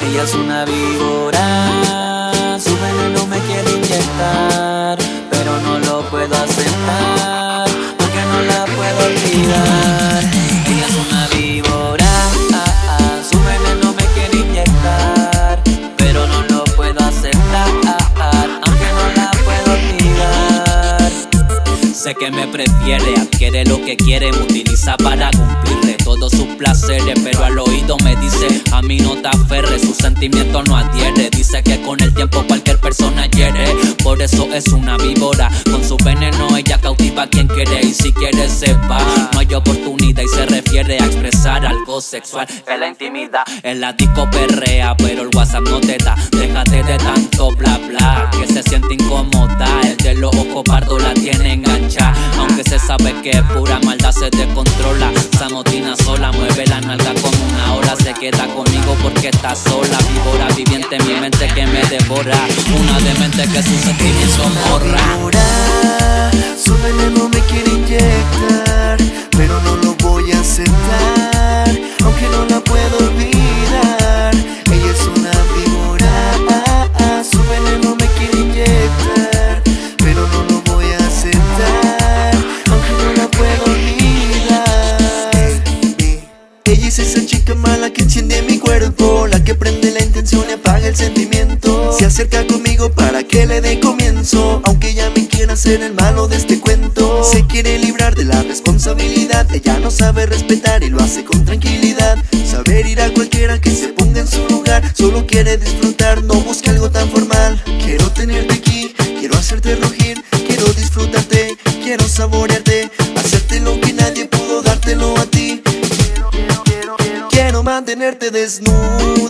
Ella es una víbora. Que me prefiere, adquiere lo que quiere, me utiliza para cumplirle todos sus placeres, pero al oído me dice, a mí no te aferres, sus sentimientos no adhiere, dice que con el tiempo cualquier persona hiere, por eso es una víbora, con su veneno ella cautiva a quien quiere y si quiere se va, no hay oportunidad y se refiere a expresar algo sexual en la intimidad, en la disco perrea, pero el WhatsApp no te da, déjate de tanto bla bla, que es pura maldad se descontrola, Samotina sola, mueve la nalga como una ola. Se queda conmigo porque está sola. Víbora viviente en mi mente que me devora. Una demente que sus sentimientos morra Su veneno me quiere chica mala que enciende mi cuerpo La que prende la intención y apaga el sentimiento. Se acerca conmigo para que le dé comienzo Aunque ella me quiera hacer el malo de este cuento. Se quiere librar de la responsabilidad Ella no sabe respetar y lo hace con tranquilidad. Saber ir a cualquiera que se ponga en su lugar Solo quiere disfrutar, no busca algo tan formal. Quiero tenerte aquí, mantenerte desnuda